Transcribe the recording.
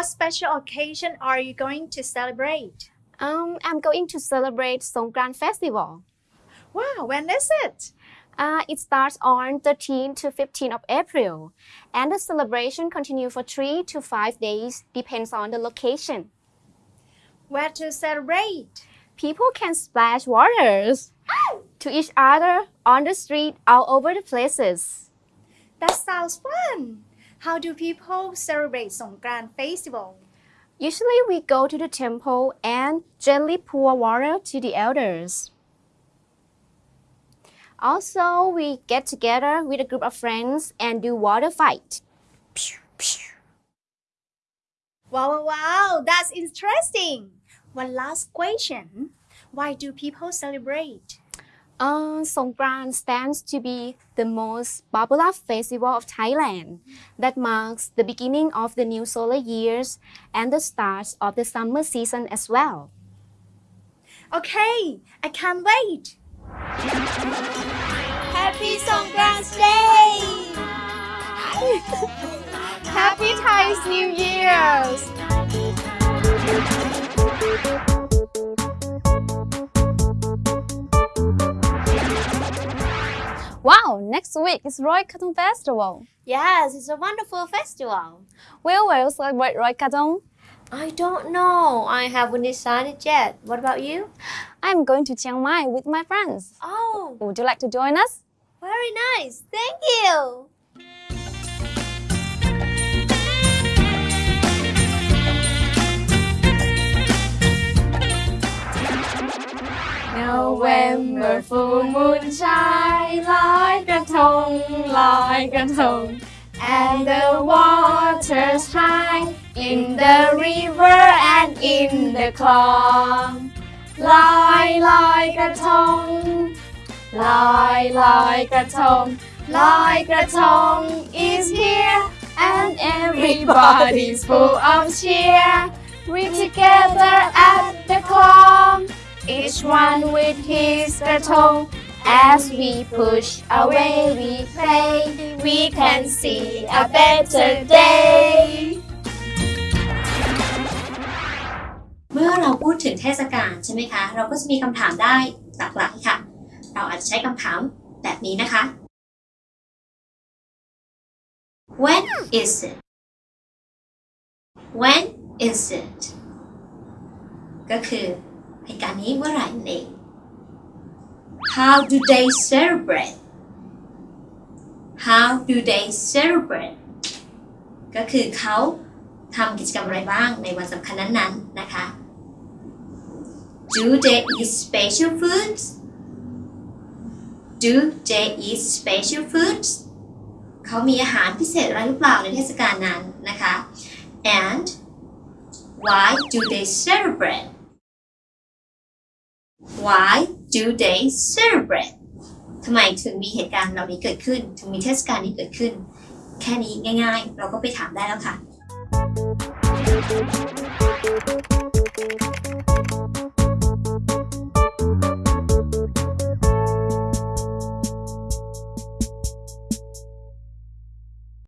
special occasion are you going to celebrate? Um, I'm going to celebrate Songkran Festival. Wow, when is it? Uh, it starts on 13 to 15 of April, and the celebration continues for 3 to 5 days, depends on the location. Where to celebrate? People can splash waters to each other on the street all over the places. That sounds fun. How do people celebrate Songkran Festival? Usually we go to the temple and gently pour water to the elders. Also, we get together with a group of friends and do water fight. Pew, pew. Wow, wow, wow, that's interesting. One last question. Why do people celebrate? Uh, Songkran stands to be the most popular festival of Thailand that marks the beginning of the new solar years and the start of the summer season as well. Okay, I can't wait. Happy Songkran Day! Happy Thai's New Year's! Next week is Loy Krathong Festival. Yes, it's a wonderful festival. Where will you celebrate Loy Krathong? I don't know. I haven't decided yet. What about you? I'm going to Chiang Mai with my friends. Oh, Would you like to join us? very nice. Thank you. Shine like a tongue, like a tongue. And the waters high in the river and in the clong. Lie like a tongue, lie like a tongue, like a tongue is here. And everybody's full of cheer. We're together at the clong. Each one with his guitar. As we push away, we play. We can see a better day. เมื่อเราพูดถึงเทศกาลใช่ไหมคะ เราก็จะมีคำถามได้หลากหลายค่ะ เราอาจจะใช้คำถามแบบนี้นะคะ When is it When is it ก็คือเหตุการณ์นี้เมื่อไหร่นั่นเอง How do they celebrate How do they celebrate ก็คือเขาทำกิจกรรมอะไรบ้างในวันสำคัญนั้นๆนะคะ Do they eat special foods Do they eat special foods เขามีอาหารพิเศษอะไรหรือเปล่าในเทศกาลนั้นนะคะ and why do they celebrate Why do they celebrate ทำไมถึงมีเหตุการณ์เหล่านี้เกิดขึ้น ถึงมีเทศกาลนี้เกิดขึ้น แค่นี้ง่ายๆ เราก็ไปถามได้แล้วค่ะ